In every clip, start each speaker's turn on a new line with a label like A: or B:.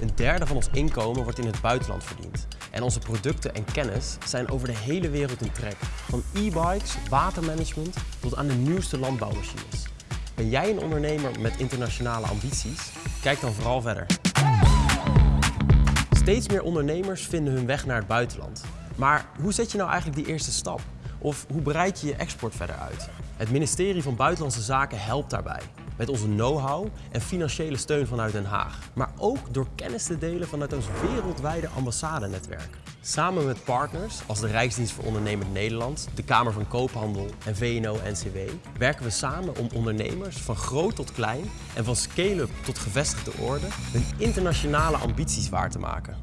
A: Een derde van ons inkomen wordt in het buitenland verdiend. En onze producten en kennis zijn over de hele wereld in trek. Van e-bikes, watermanagement tot aan de nieuwste landbouwmachines. Ben jij een ondernemer met internationale ambities? Kijk dan vooral verder. Steeds meer ondernemers vinden hun weg naar het buitenland. Maar hoe zet je nou eigenlijk die eerste stap? Of hoe breid je je export verder uit? Het ministerie van Buitenlandse Zaken helpt daarbij. Met onze know-how en financiële steun vanuit Den Haag. Maar ook door kennis te delen vanuit ons wereldwijde ambassadenetwerk. Samen met partners als de Rijksdienst voor Ondernemend Nederland, de Kamer van Koophandel en VNO-NCW werken we samen om ondernemers van groot tot klein en van scale-up tot gevestigde orde hun internationale ambities waar te maken.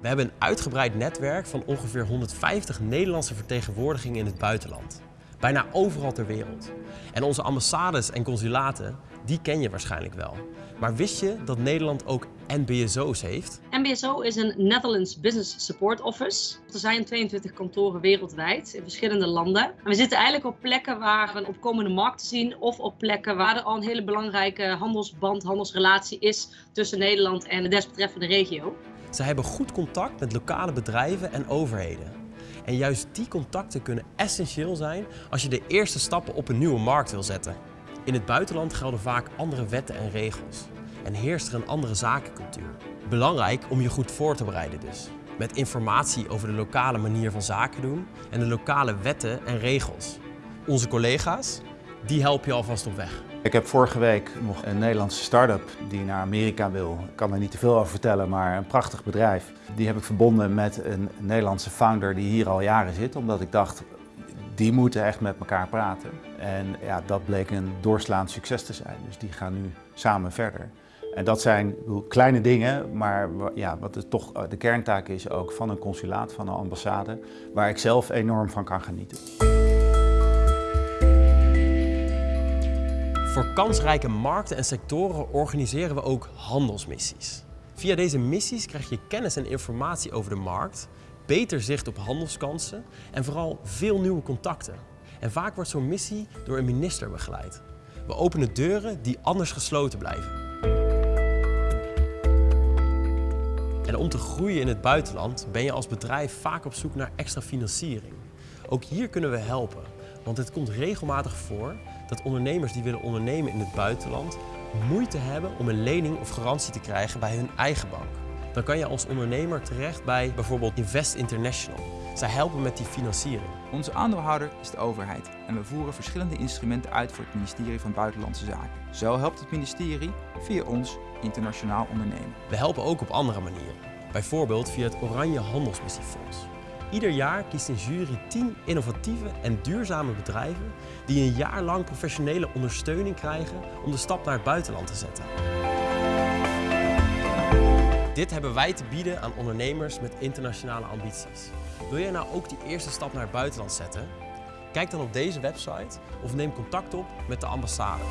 A: We hebben een uitgebreid netwerk van ongeveer 150 Nederlandse vertegenwoordigingen in het buitenland. Bijna overal ter wereld. En onze ambassades en consulaten, die ken je waarschijnlijk wel. Maar wist je dat Nederland ook NBSO's heeft?
B: NBSO is een Netherlands Business Support Office. Er zijn 22 kantoren wereldwijd in verschillende landen. En we zitten eigenlijk op plekken waar we een opkomende markt zien of op plekken waar er al een hele belangrijke handelsband, handelsrelatie is tussen Nederland en de desbetreffende regio.
A: Ze hebben goed contact met lokale bedrijven en overheden. En juist die contacten kunnen essentieel zijn als je de eerste stappen op een nieuwe markt wil zetten. In het buitenland gelden vaak andere wetten en regels. En heerst er een andere zakencultuur. Belangrijk om je goed voor te bereiden dus. Met informatie over de lokale manier van zaken doen en de lokale wetten en regels. Onze collega's, die helpen je alvast op weg.
C: Ik heb vorige week nog een Nederlandse start-up die naar Amerika wil. Ik kan er niet te veel over vertellen, maar een prachtig bedrijf. Die heb ik verbonden met een Nederlandse founder die hier al jaren zit, omdat ik dacht, die moeten echt met elkaar praten. En ja, dat bleek een doorslaand succes te zijn. Dus die gaan nu samen verder. En dat zijn kleine dingen, maar ja, wat het toch de kerntaak is ook van een consulaat, van een ambassade, waar ik zelf enorm van kan genieten.
A: Voor kansrijke markten en sectoren organiseren we ook handelsmissies. Via deze missies krijg je kennis en informatie over de markt, beter zicht op handelskansen en vooral veel nieuwe contacten. En vaak wordt zo'n missie door een minister begeleid. We openen deuren die anders gesloten blijven. En om te groeien in het buitenland ben je als bedrijf vaak op zoek naar extra financiering. Ook hier kunnen we helpen, want het komt regelmatig voor dat ondernemers die willen ondernemen in het buitenland moeite hebben om een lening of garantie te krijgen bij hun eigen bank. Dan kan je als ondernemer terecht bij bijvoorbeeld Invest International. Zij helpen met die financiering.
D: Onze aandeelhouder is de overheid en we voeren verschillende instrumenten uit voor het ministerie van Buitenlandse Zaken. Zo helpt het ministerie via ons internationaal ondernemen.
A: We helpen ook op andere manieren. Bijvoorbeeld via het Oranje Handelsmissiefonds. Ieder jaar kiest een jury 10 innovatieve en duurzame bedrijven die een jaar lang professionele ondersteuning krijgen om de stap naar het buitenland te zetten. Dit hebben wij te bieden aan ondernemers met internationale ambities. Wil jij nou ook die eerste stap naar het buitenland zetten? Kijk dan op deze website of neem contact op met de ambassade.